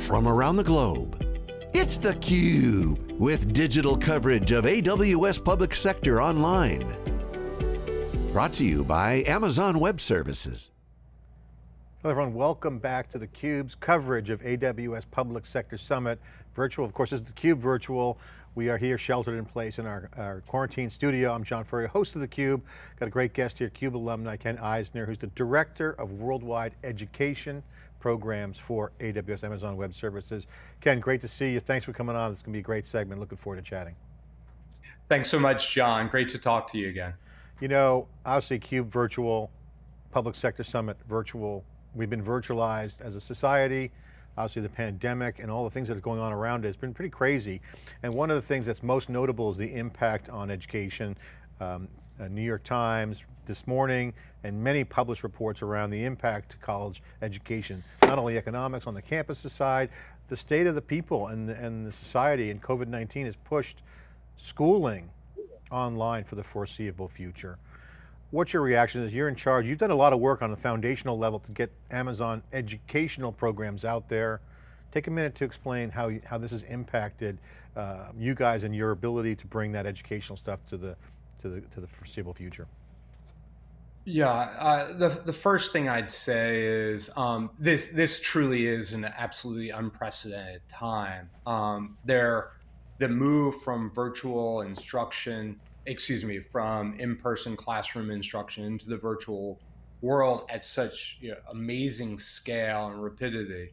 from around the globe. It's theCUBE, with digital coverage of AWS Public Sector Online. Brought to you by Amazon Web Services. Hello everyone, welcome back to theCUBE's coverage of AWS Public Sector Summit. Virtual, of course, this is theCUBE virtual. We are here sheltered in place in our, our quarantine studio. I'm John Furrier, host of theCUBE. Got a great guest here, CUBE alumni Ken Eisner, who's the Director of Worldwide Education Programs for AWS Amazon Web Services. Ken, great to see you. Thanks for coming on. This is going to be a great segment. Looking forward to chatting. Thanks so much, John. Great to talk to you again. You know, obviously CUBE virtual, Public Sector Summit virtual. We've been virtualized as a society obviously the pandemic and all the things that are going on around it, it's been pretty crazy. And one of the things that's most notable is the impact on education. Um, New York Times this morning and many published reports around the impact to college education, not only economics on the campus side, the state of the people and the, and the society and COVID-19 has pushed schooling online for the foreseeable future. What's your reaction as you're in charge? You've done a lot of work on the foundational level to get Amazon educational programs out there. Take a minute to explain how, how this has impacted uh, you guys and your ability to bring that educational stuff to the, to the, to the foreseeable future. Yeah, uh, the the first thing I'd say is um, this this truly is an absolutely unprecedented time. Um, there, the move from virtual instruction excuse me, from in-person classroom instruction into the virtual world at such you know, amazing scale and rapidity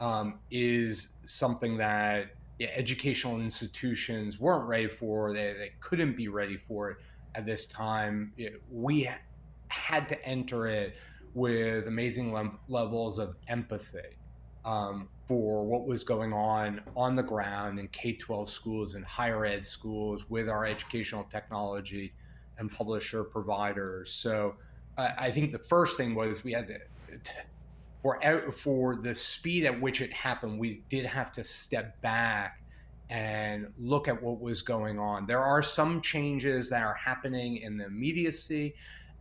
um, is something that yeah, educational institutions weren't ready for. They, they couldn't be ready for it at this time. we had to enter it with amazing le levels of empathy um, for what was going on on the ground in K-12 schools and higher ed schools with our educational technology and publisher providers. So uh, I think the first thing was we had to, to for for the speed at which it happened, we did have to step back and look at what was going on. There are some changes that are happening in the immediacy,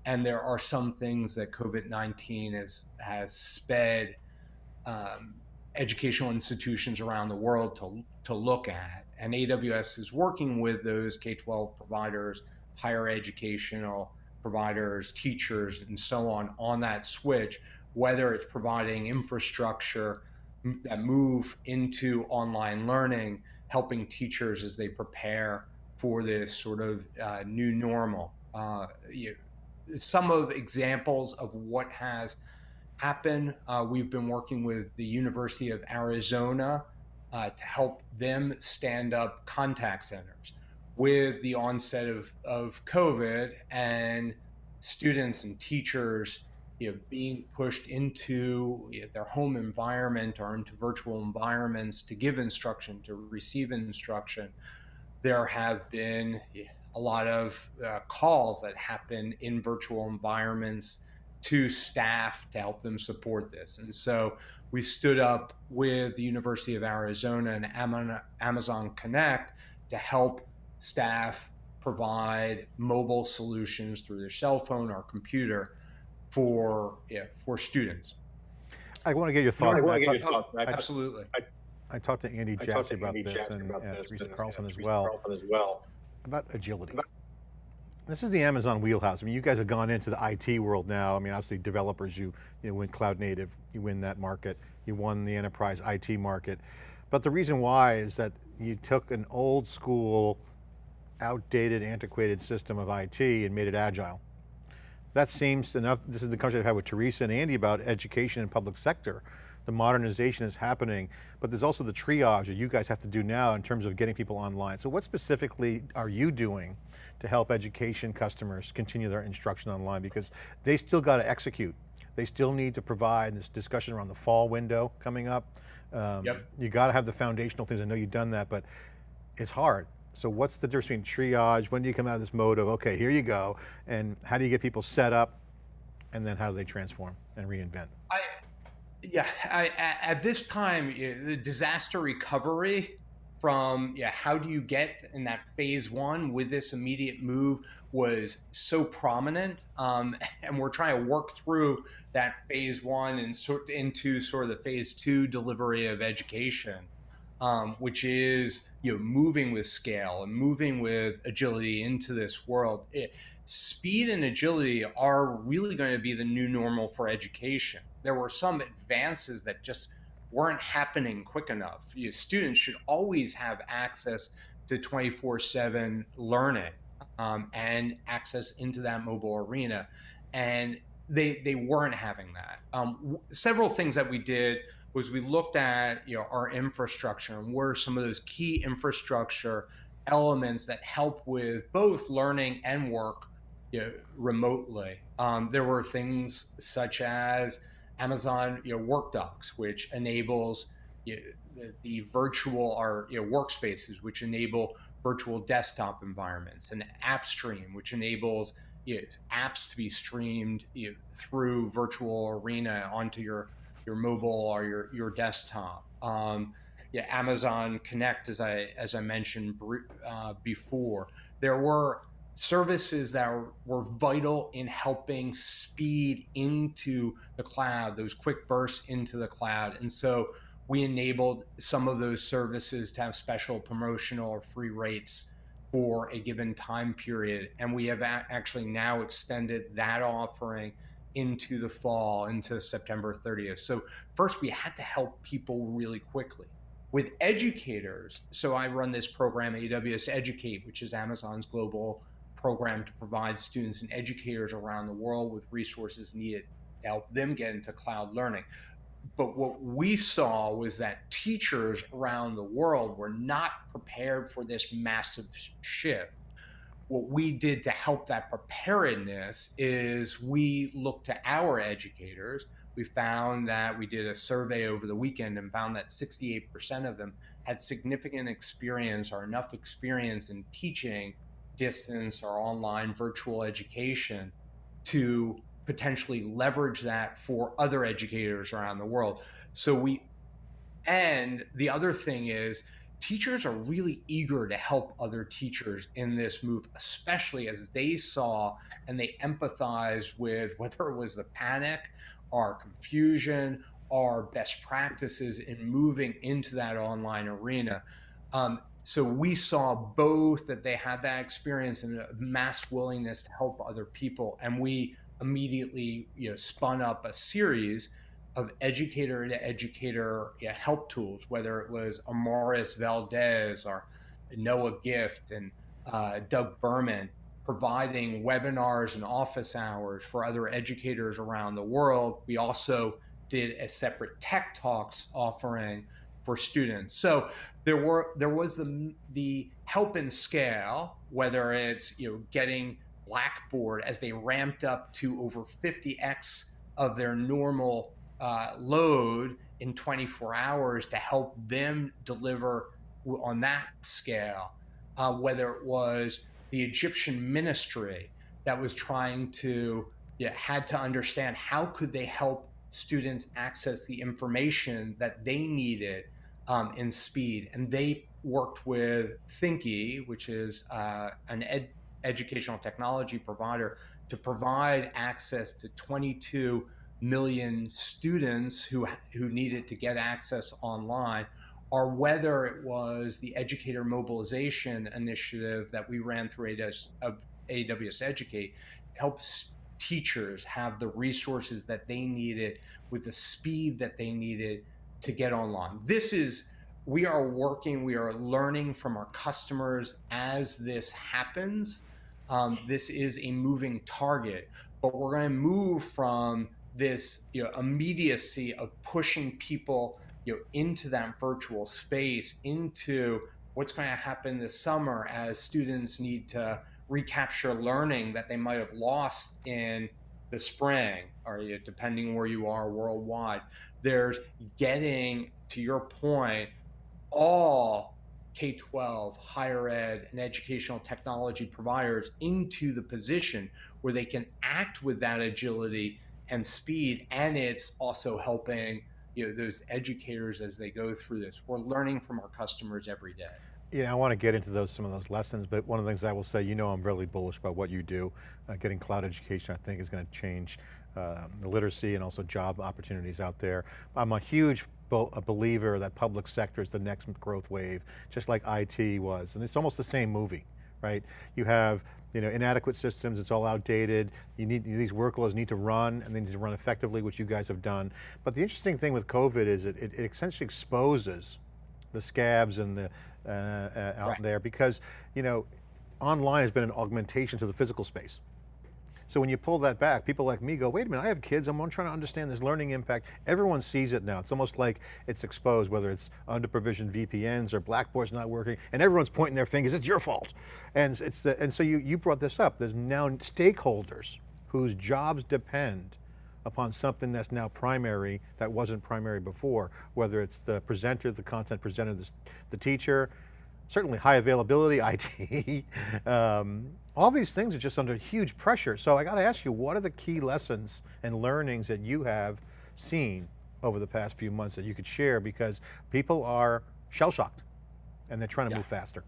and there are some things that COVID 19 has, has sped um, educational institutions around the world to, to look at. And AWS is working with those K 12 providers, higher educational providers, teachers, and so on on that switch, whether it's providing infrastructure that move into online learning, helping teachers as they prepare for this sort of uh, new normal. Uh, you, some of examples of what has happened, Uh, we've been working with the University of Arizona uh, to help them stand up contact centers with the onset of, of COVID and students and teachers you know, being pushed into their home environment or into virtual environments to give instruction, to receive instruction. There have been a lot of uh, calls that happen in virtual environments to staff to help them support this. And so we stood up with the University of Arizona and Amazon Connect to help staff provide mobile solutions through their cell phone or computer for yeah, for students. I want to get your thoughts. No, I want to get your thoughts. Absolutely. I, I, talked to Andy Jassy about, this and, about and Teresa Carlson, as, well, Carlson as well about agility. About this is the Amazon wheelhouse. I mean, you guys have gone into the IT world now. I mean, obviously developers, you, you win cloud native, you win that market. You won the enterprise IT market. But the reason why is that you took an old school, outdated, antiquated system of IT and made it agile. That seems enough, this is the conversation I've had with Teresa and Andy about education and public sector. The modernization is happening, but there's also the triage that you guys have to do now in terms of getting people online. So what specifically are you doing to help education customers continue their instruction online because they still got to execute. They still need to provide this discussion around the fall window coming up. Um, yep. You got to have the foundational things. I know you've done that, but it's hard. So what's the difference between triage? When do you come out of this mode of, okay, here you go, and how do you get people set up, and then how do they transform and reinvent? I, yeah, I, at this time, the disaster recovery from yeah, how do you get in that phase one with this immediate move was so prominent, um, and we're trying to work through that phase one and sort into sort of the phase two delivery of education, um, which is you know moving with scale and moving with agility into this world. It, speed and agility are really going to be the new normal for education. There were some advances that just weren't happening quick enough. You, students should always have access to 24 7 learning um, and access into that mobile arena. And they, they weren't having that. Um, several things that we did was we looked at you know our infrastructure and where some of those key infrastructure elements that help with both learning and work you know, remotely. Um, there were things such as Amazon you know, WorkDocs, which enables you know, the, the, virtual or you know, workspaces, which enable virtual desktop environments, and AppStream, which enables you know, apps to be streamed you know, through virtual arena onto your your mobile or your your desktop. Um, yeah, Amazon Connect, as I as I mentioned uh, before, there were services that were vital in helping speed into the cloud, those quick bursts into the cloud. And so we enabled some of those services to have special promotional or free rates for a given time period. And we have actually now extended that offering into the fall, into September 30th. So, first, we had to help people really quickly. With educators, so I run this program, AWS Educate, which is Amazon's global program to provide students and educators around the world with resources needed to help them get into cloud learning. But what we saw was that teachers around the world were not prepared for this massive shift. What we did to help that preparedness is we looked to our educators. We found that we did a survey over the weekend and found that 68% of them had significant experience or enough experience in teaching distance or online virtual education to potentially leverage that for other educators around the world. So we, and the other thing is, teachers are really eager to help other teachers in this move, especially as they saw and they empathize with whether it was the panic or confusion or best practices in moving into that online arena. Um, so we saw both that they had that experience and a mass willingness to help other people and we immediately you know spun up a series of educator to educator know, help tools whether it was Amaris Valdez or Noah Gift and uh, Doug Berman providing webinars and office hours for other educators around the world. We also did a separate tech talks offering for students. So there were there was the the help and scale, whether it's you know getting Blackboard as they ramped up to over 50x of their normal uh, load in 24 hours to help them deliver on that scale. Uh, whether it was the Egyptian ministry that was trying to yeah, had to understand how could they help students access the information that they needed um, in speed. And they worked with Thinqi, which is uh, an ed- educational technology provider, to provide access to 22 million students who who needed to get access online or whether it was the educator mobilization initiative that we ran through AWS, AWS Educate helps teachers have the resources that they needed with the speed that they needed to get online. This is we are working, we are learning from our customers as this happens. Um, this is a moving target, but we're going to move from this you know, immediacy of pushing people you know, into that virtual space, into what's going to happen this summer as students need to recapture learning that they might have lost in the spring, or you know, depending where you are worldwide. There's getting to your point all K 12, higher ed, and educational technology providers into the position where they can act with that agility and speed. And it's also helping you know those educators as they go through this. We're learning from our customers every day. Yeah, I want to get into those some of those lessons, but one of the things I will say, you know I'm really bullish about what you do. Uh, getting cloud education, I think, is going to change uh, the literacy and also job opportunities out there. I'm a huge a believer that public sector is the next growth wave, just like IT was. And it's almost the same movie, right? You have you know, inadequate systems, it's all outdated. You need, these workloads need to run and they need to run effectively, which you guys have done. But the interesting thing with COVID is it, it, it essentially exposes the scabs and the, uh, uh, out right. there because, you know, online has been an augmentation to the physical space. So when you pull that back, people like me go, wait a minute, I have kids, I'm trying to understand this learning impact. Everyone sees it now. It's almost like it's exposed, whether it's under provisioned VPNs or Blackboard's not working, and everyone's pointing their fingers, it's your fault. And, it's the, and so you, you brought this up, there's now stakeholders whose jobs depend upon something that's now primary that wasn't primary before, whether it's the presenter, the content presenter, the, the teacher, certainly high availability, IT, um, all these things are just under huge pressure. So I got to ask you, what are the key lessons and learnings that you have seen over the past few months that you could share because people are shell shocked and they're trying to yeah. move faster.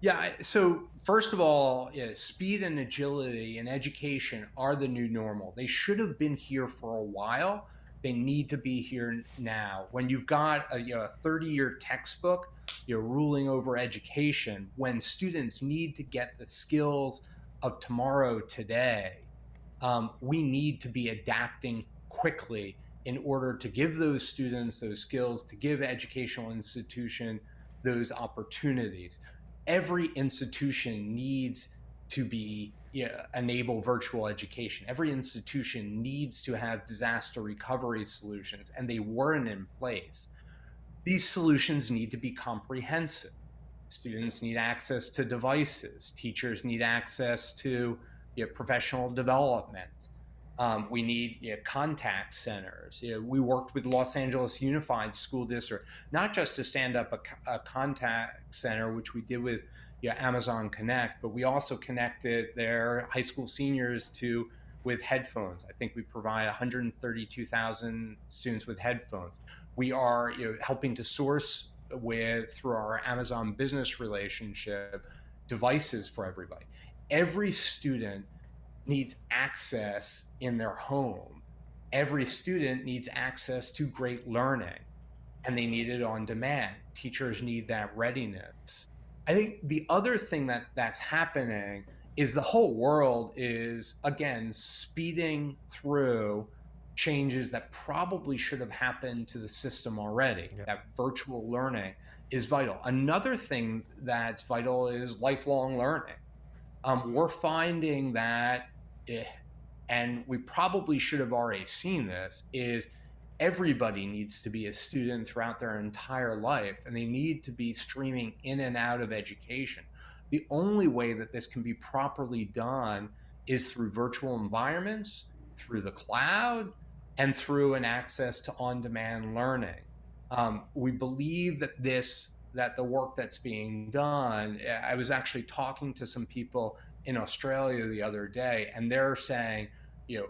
Yeah, so first of all, yeah, speed and agility and education are the new normal. They should have been here for a while, they need to be here now. When you've got a, you know, a 30 year textbook, you're ruling over education, when students need to get the skills of tomorrow today, um, we need to be adapting quickly in order to give those students those skills, to give educational institution those opportunities. Every institution needs to be you know, enable virtual education. Every institution needs to have disaster recovery solutions, and they weren't in place. These solutions need to be comprehensive. Students need access to devices. Teachers need access to you know, professional development. Um, we need you know, contact centers. You know, we worked with Los Angeles Unified School District, not just to stand up a, a contact center, which we did with yeah, Amazon Connect, but we also connected their high school seniors to with headphones. I think we provide 132,000 students with headphones. We are you know, helping to source with through our Amazon business relationship devices for everybody. Every student needs access in their home. Every student needs access to great learning and they need it on demand. Teachers need that readiness. I think the other thing that's that's happening is the whole world is again speeding through changes that probably should have happened to the system already. Yep. That virtual learning is vital. Another thing that's vital is lifelong learning. Um, we're finding that, it, eh, and we probably should have already seen this, is everybody needs to be a student throughout their entire life and they need to be streaming in and out of education. The only way that this can be properly done is through virtual environments, through the cloud, and through an access to on-demand learning. Um, we believe that this that the work that's being done. I was actually talking to some people in Australia the other day, and they're saying, you know,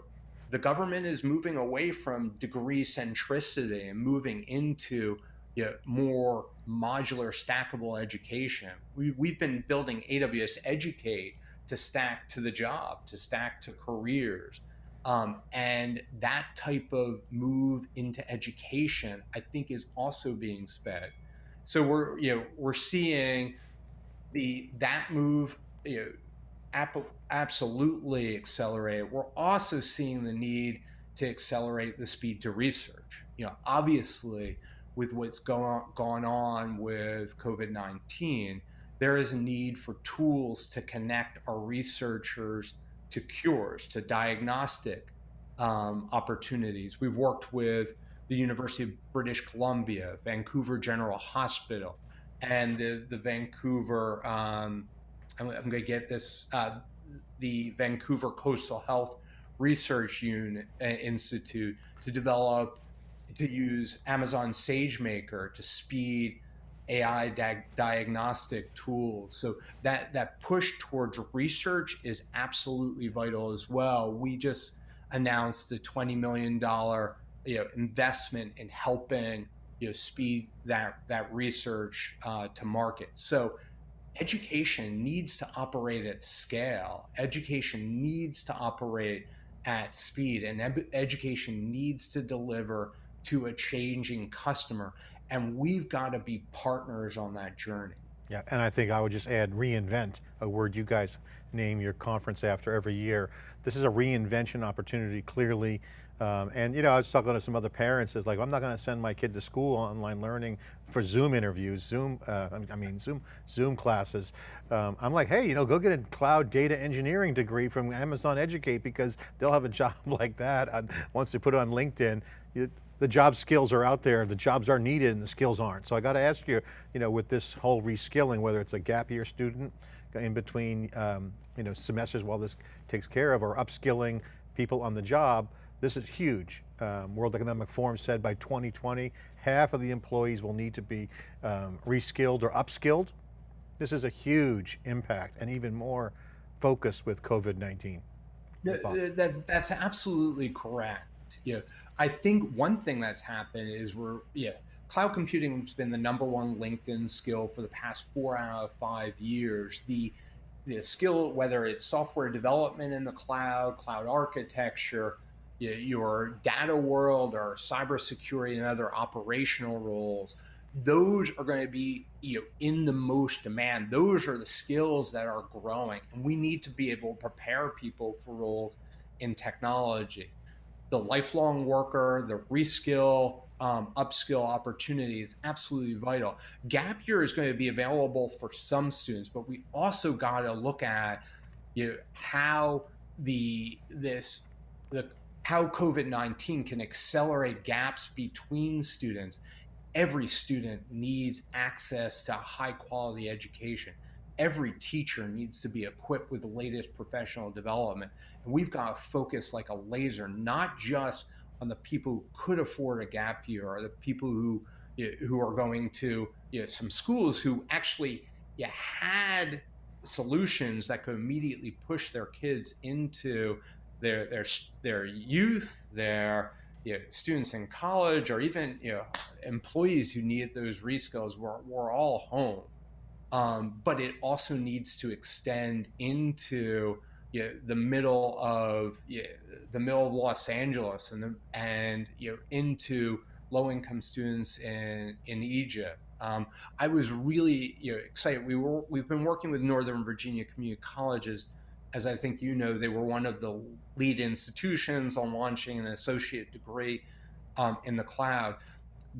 the government is moving away from degree centricity and moving into you know, more modular, stackable education. We, we've been building AWS Educate to stack to the job, to stack to careers. Um, and that type of move into education, I think, is also being sped. So we're you know we're seeing the that move you know, absolutely accelerate. We're also seeing the need to accelerate the speed to research. You know, obviously, with what's going gone on with COVID 19, there is a need for tools to connect our researchers to cures, to diagnostic um, opportunities. We've worked with the University of British Columbia, Vancouver General Hospital, and the, the Vancouver um, I'm, I'm going to get this, uh, the Vancouver Coastal Health Research Unit, uh, Institute to develop, to use Amazon SageMaker to speed AI di- diagnostic tools. So that that push towards research is absolutely vital as well. We just announced a $20 million you know investment in helping you know speed that that research uh, to market. So education needs to operate at scale. Education needs to operate at speed, and ed- education needs to deliver to a changing customer. And we've got to be partners on that journey. Yeah, and I think I would just add reinvent, a word you guys name your conference after every year. This is a reinvention opportunity, clearly. Um, and you know, I was talking to some other parents, it's like, I'm not going to send my kid to school online learning for Zoom interviews, Zoom, uh, I mean, Zoom, Zoom classes. Um, I'm like, hey, you know, go get a cloud data engineering degree from Amazon Educate because they'll have a job like that once they put it on LinkedIn. You, the job skills are out there, the jobs are needed and the skills aren't. So I got to ask you, you know, with this whole reskilling, whether it's a gap year student in between, um, you know, semesters while this takes care of, or upskilling people on the job, this is huge. Um, World Economic Forum said by 2020, half of the employees will need to be um, reskilled or upskilled. This is a huge impact and even more focus with COVID-19. That, that's absolutely correct. Yeah. I think one thing that's happened is we're, yeah, cloud computing has been the number one LinkedIn skill for the past four out of five years. The the skill, whether it's software development in the cloud, cloud architecture, your data world or cybersecurity and other operational roles, those are going to be you know in the most demand. Those are the skills that are growing, and we need to be able to prepare people for roles in technology the lifelong worker, the reskill, um, upskill opportunity is absolutely vital. Gap year is going to be available for some students, but we also got to look at you know, how the this the how COVID nineteen can accelerate gaps between students. Every student needs access to high quality education every teacher needs to be equipped with the latest professional development. And we've got to focus like a laser, not just on the people who could afford a gap year or the people who you know, who are going to you know, some schools who actually you had solutions that could immediately push their kids into their their their youth, their you know, students in college, or even you know employees who need those reskills. We're, we're all home um, but it also needs to extend into you know, the middle of you know, the middle of Los Angeles and the, and you know into low income students in in Egypt. Um, I was really you know excited. We were we've been working with Northern Virginia Community Colleges, as I think you know, they were one of the lead institutions on launching an associate degree um, in the cloud.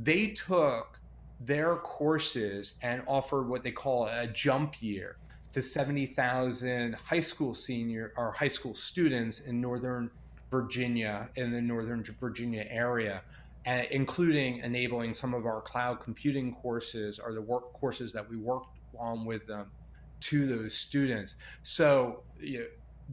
They took their courses and offered what they call a jump year to 70,000 high school senior or high school students in Northern Virginia, in the Northern Virginia area, including enabling some of our cloud computing courses or the work courses that we worked on with them to those students. So you know,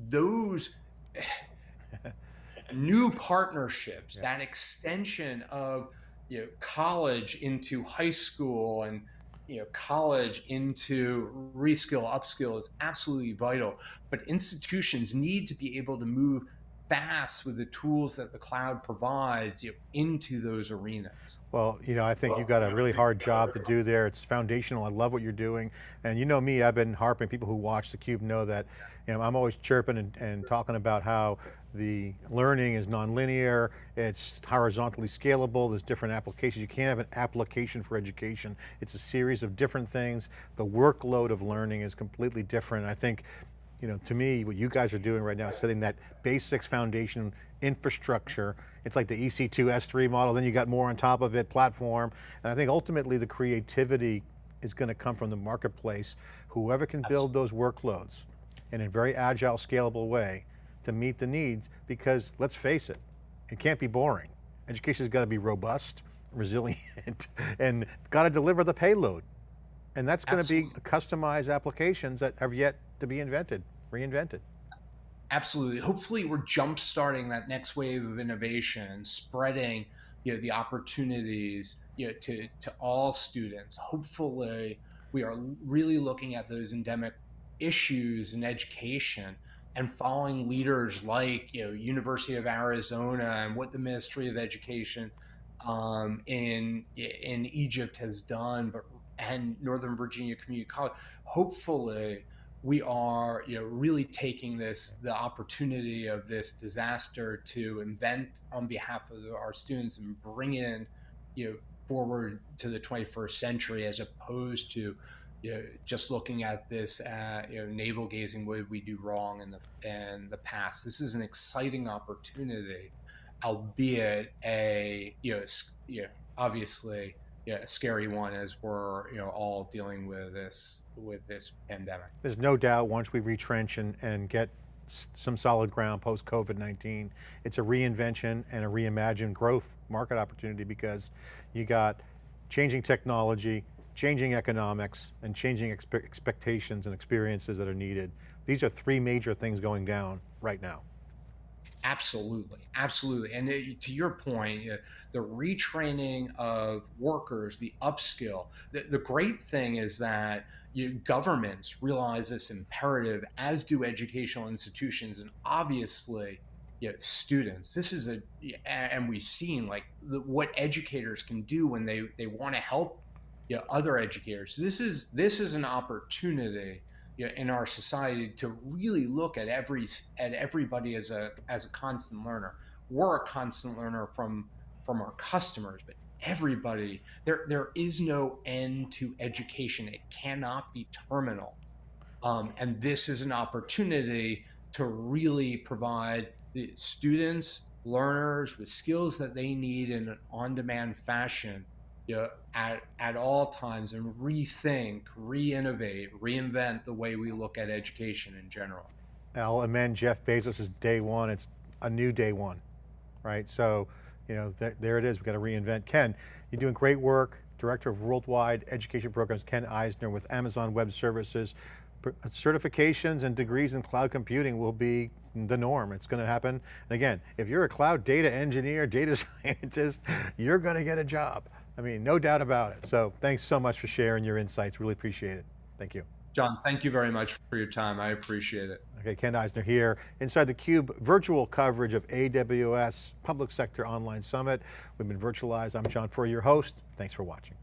those new partnerships, yeah. that extension of you know college into high school and you know college into reskill upskill is absolutely vital but institutions need to be able to move fast with the tools that the cloud provides you know, into those arenas. Well, you know, I think well, you've got a really hard job to do there. It's foundational. I love what you're doing. And you know me, I've been harping, people who watch theCUBE know that you know, I'm always chirping and, and talking about how the learning is nonlinear, it's horizontally scalable, there's different applications. You can't have an application for education. It's a series of different things. The workload of learning is completely different. I think you know, to me, what you guys are doing right now is setting that basics foundation infrastructure. It's like the EC2 S3 model, then you got more on top of it, platform. And I think ultimately the creativity is going to come from the marketplace. Whoever can build those workloads in a very agile, scalable way to meet the needs, because let's face it, it can't be boring. Education's got to be robust, resilient, and got to deliver the payload. And that's going to be customized applications that have yet to be invented reinvented. Absolutely. Hopefully, we're jump starting that next wave of innovation, spreading you know the opportunities you know to to all students. Hopefully, we are really looking at those endemic issues in education and following leaders like you know University of Arizona and what the Ministry of Education um, in in Egypt has done, but and Northern Virginia Community College. Hopefully, we are you know really taking this the opportunity of this disaster to invent on behalf of our students and bring in you know forward to the 21st century as opposed to you know, just looking at this uh, you know navel gazing what did we do wrong in the in the past. This is an exciting opportunity albeit a you know you know obviously yeah, a scary one as we're you know all dealing with this with this pandemic. There's no doubt once we retrench and, and get some solid ground post COVID-19, it's a reinvention and a reimagined growth market opportunity because you got changing technology, changing economics, and changing expe expectations and experiences that are needed. These are three major things going down right now. Absolutely, absolutely. And it, to your point, uh, the retraining of workers, the upskill. The, the great thing is that you, governments realize this imperative, as do educational institutions, and obviously, you know, students. This is a, and we've seen like the, what educators can do when they they want to help you know, other educators. This is this is an opportunity you know, in our society to really look at every at everybody as a as a constant learner. We're a constant learner from from our customers, but everybody there there is no end to education. It cannot be terminal, um, and this is an opportunity to really provide the students learners with skills that they need in an on-demand fashion you know, at, at all times and rethink, re-innovate, reinvent the way we look at education in general. I'll amend Jeff Bezos' is day one, it's a new day one, right? So, you know, th there it is, we've got to reinvent. Ken, you're doing great work, Director of Worldwide Education Programs, Ken Eisner with Amazon Web Services. Uh, certifications and degrees in cloud computing will be the norm. It's going to happen. And again, if you're a cloud data engineer, data scientist, you're going to get a job. I mean, no doubt about it. So thanks so much for sharing your insights. Really appreciate it. Thank you. John, thank you very much for your time. I appreciate it. Okay, Ken Eisner here, inside the Cube virtual coverage of AWS Public Sector Online Summit. We've been virtualized. I'm John Furrier, your host. Thanks for watching.